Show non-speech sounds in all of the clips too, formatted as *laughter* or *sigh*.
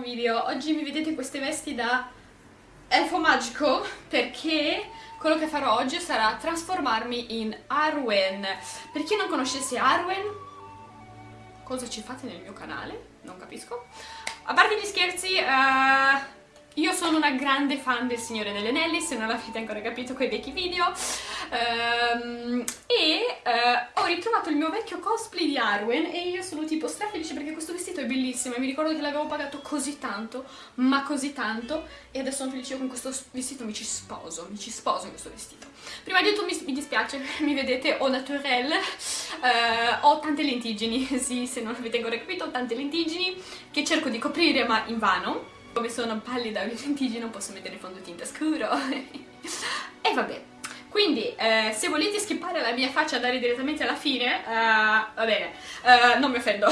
video. Oggi mi vedete queste vesti da elfo magico perché quello che farò oggi sarà trasformarmi in Arwen. Per chi non conoscesse Arwen, cosa ci fate nel mio canale? Non capisco. A parte gli scherzi, uh, io sono una grande fan del Signore degli Anelli, se non l'avete ancora capito quei vecchi video, um, e uh, ho ritrovato il mio vecchio cosplay di Arwen e io sono tipo strafelice perché questo è bellissimo e mi ricordo che l'avevo pagato così tanto, ma così tanto, e adesso sono felice con questo vestito, mi ci sposo, mi ci sposo in questo vestito. Prima di tutto mi, mi dispiace, *laughs* mi vedete au naturel, uh, ho tante lentiggini, *laughs* sì, se non avete ancora capito, ho tante lentiggini che cerco di coprire ma in vano come sono pallida e lentiggini non posso mettere fondotinta scuro. *laughs* e vabbè. Quindi, eh, se volete skippare la mia faccia e andare direttamente alla fine, uh, va bene, uh, non mi offendo.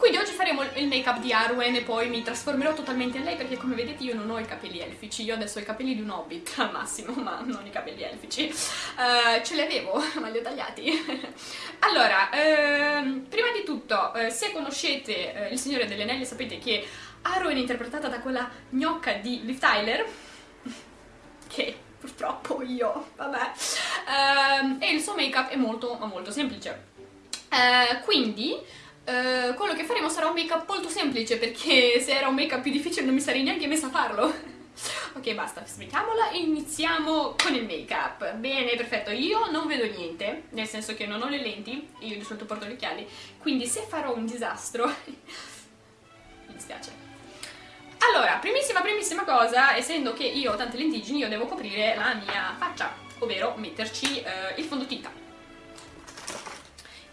Quindi oggi faremo il make up di Arwen e poi mi trasformerò totalmente in lei perché come vedete io non ho i capelli elfici, io adesso ho i capelli di un hobbit *laughs* al massimo, ma non i capelli elfici. Uh, ce li avevo, *laughs* ma li ho tagliati. *laughs* allora, ehm, prima di tutto, eh, se conoscete eh, Il Signore degli Anelli sapete che Arwen è interpretata da quella gnocca di Liv Tyler, che purtroppo io, vabbè, uh, e il suo make-up è molto, molto semplice. Uh, quindi uh, quello che faremo sarà un make-up molto semplice perché *laughs* se era un make-up più difficile non mi sarei neanche messa a farlo. *laughs* ok, basta, smettiamola e iniziamo con il make-up. Bene, perfetto, io non vedo niente, nel senso che non ho le lenti, io di solito porto gli occhiali, quindi se farò un disastro, *laughs* mi dispiace. Allora, primissima primissima cosa, essendo che io ho tante lentiggini, io devo coprire la mia faccia, ovvero metterci eh, il fondotinta.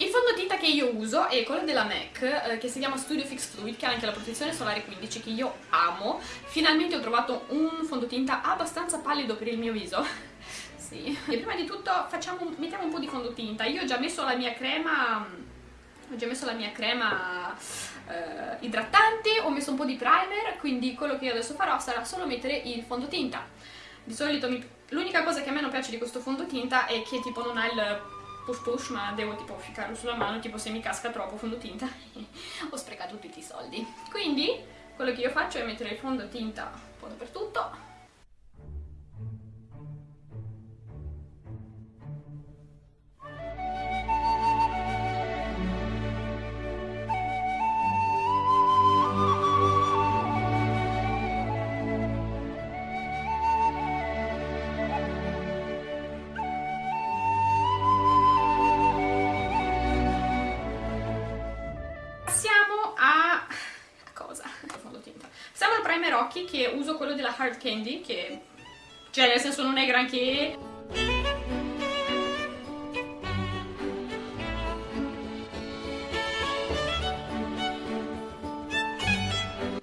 Il fondotinta che io uso è quello della MAC, eh, che si chiama Studio Fix Fluid, che ha anche la protezione solare 15, che io amo. Finalmente ho trovato un fondotinta abbastanza pallido per il mio viso. *laughs* sì. E prima di tutto facciamo, mettiamo un po' di fondotinta. Io ho già messo la mia crema... Ho già messo la mia crema eh, idratante, ho messo un po' di primer, quindi quello che io adesso farò sarà solo mettere il fondotinta. Di solito l'unica cosa che a me non piace di questo fondotinta è che tipo non ha il push push ma devo tipo ficcarlo sulla mano, tipo se mi casca troppo fondotinta *laughs* ho sprecato tutti i soldi. Quindi quello che io faccio è mettere il fondotinta un po' dappertutto occhi che uso quello della Hard Candy che cioè nel senso non è granché.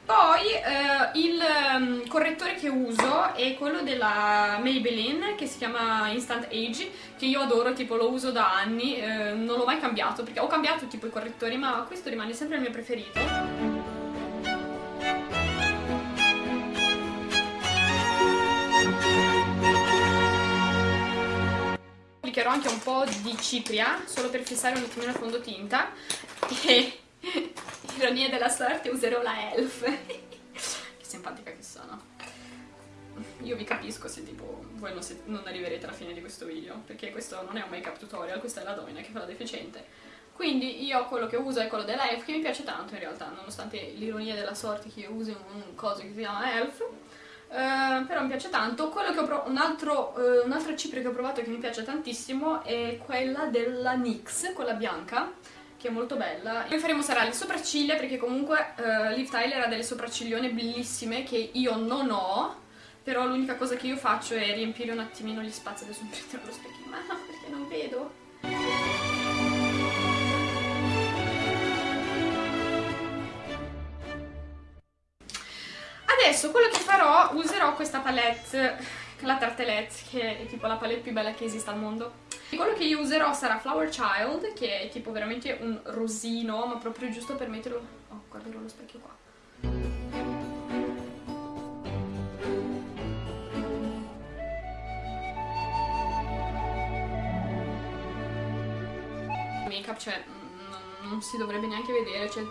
Poi eh, il um, correttore che uso è quello della Maybelline che si chiama Instant Age che io adoro, tipo lo uso da anni, eh, non l'ho mai cambiato perché ho cambiato tipo i correttori ma questo rimane sempre il mio preferito anche un po' di cipria, solo per fissare un attimino il fondotinta. E, *laughs* ironia della sorte, userò la Elf. *laughs* che simpatica che sono. Io vi capisco se tipo voi non, se, non arriverete alla fine di questo video, perché questo non è un make up tutorial, questa è la donna che fa la deficiente. Quindi io quello che uso è quello della Elf, che mi piace tanto in realtà, nonostante l'ironia della sorte che io usi un coso che si chiama Elf Uh, però mi piace tanto. Quello che ho provato, un altro, uh, un'altra cipria che ho provato che mi piace tantissimo è quella della NYX, quella bianca, che è molto bella. Poi faremo sarà le sopracciglia perché comunque uh, Liv Tyler ha delle sopracciglione bellissime che io non ho, però l'unica cosa che io faccio è riempire un attimino gli spazi. Adesso mi prenderò lo specchio in mano *laughs* perché non vedo. Adesso quello che farò, userò questa palette, la Tartelette, che è tipo la palette più bella che esista al mondo. E quello che io userò sarà Flower Child, che è tipo veramente un rosino, ma proprio giusto per metterlo... Oh, guarderò lo specchio qua. make up, cioè, non, non si dovrebbe neanche vedere, cioè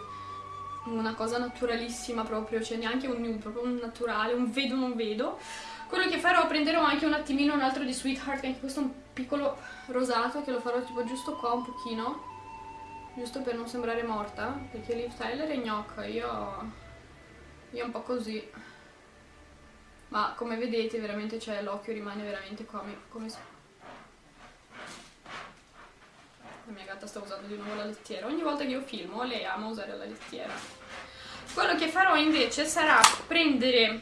una cosa naturalissima proprio, cioè neanche un nude, proprio un naturale, un vedo non vedo. Quello che farò, prenderò anche un attimino un altro di Sweetheart, che anche questo un piccolo rosato, che lo farò tipo giusto qua un pochino, giusto per non sembrare morta, perché Liv Tyler è gnocca, io, io un po' così. Ma come vedete veramente cioè, l'occhio rimane veramente come, come la mia gatta sta usando di nuovo la lettiera. Ogni volta che io filmo lei ama usare la lettiera. Quello che farò invece sarà prendere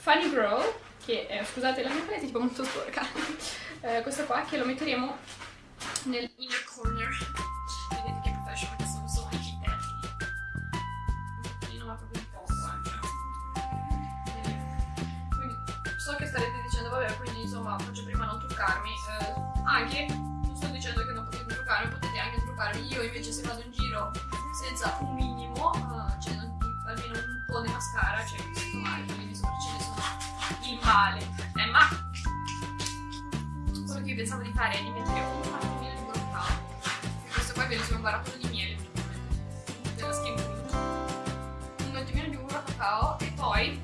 Funny Girl che è, scusate la mia palette è tipo molto sporca. *laughs* Eh, questo qua che lo metteremo nel inner corner. Vedete che professional sono solo anche i termini. Un pochino ma proprio un poco anche. Quindi so che starete dicendo vabbè quindi insomma faccio prima non truccarmi eh, anche non sto dicendo che non potete truccarmi potete anche truccarmi io invece se vado in giro senza un minimo uh, cioè almeno un po' di mascara cioè mi sento male quindi mi sopracciglia sono il male. Eh, ma quello che io pensavo di fare è di mettere un attimino di broccao. Questo qua è bellissimo, un barattolo di miele della skin. Un attimino di burro cacao e poi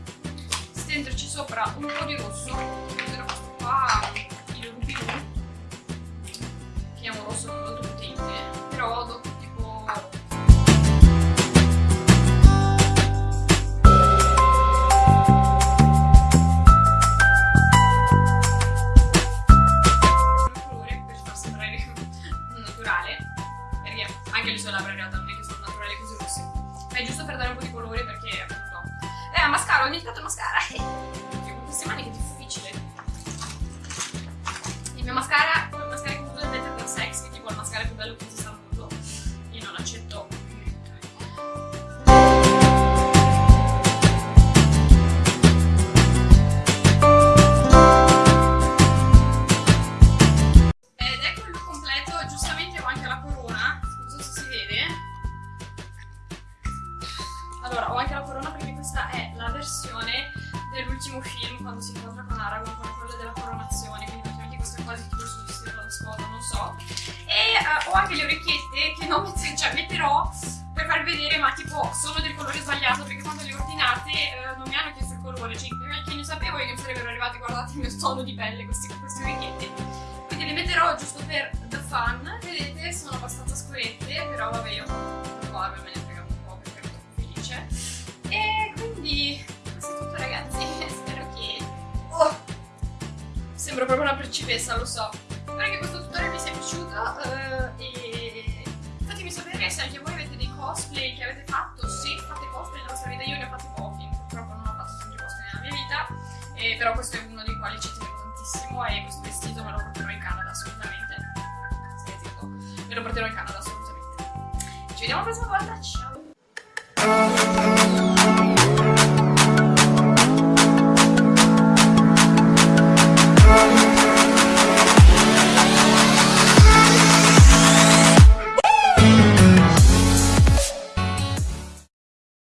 stenderci sopra un po' di rosso. Anche le orecchiette che non *laughs* cioè, metterò per farvi vedere ma tipo sono del colore sbagliato perché quando le ho ordinate eh, non mi hanno chiesto il colore cioè che ne sapevo io che mi sarebbero arrivati guardate il mio tono di pelle questi, queste orecchiette quindi le metterò giusto per the fun vedete sono abbastanza scurette però vabbè io barba me ne frega un po' perché troppo felice. E quindi questo è tutto ragazzi *laughs* spero che oh, sembro proprio una principessa lo so. Spero che questo tutorial vi sia piaciuto uh, e se anche voi avete dei cosplay che avete fatto, se fate cosplay nella vostra vita, io ne ho fatti pochi, purtroppo non ho fatto tanti cosplay nella mia vita, eh, però questo è uno dei quali ci tenevo tantissimo e questo vestito me lo porterò in Canada assolutamente. Stai zitto, me lo porterò in Canada assolutamente. Ci vediamo la prossima volta, ciao!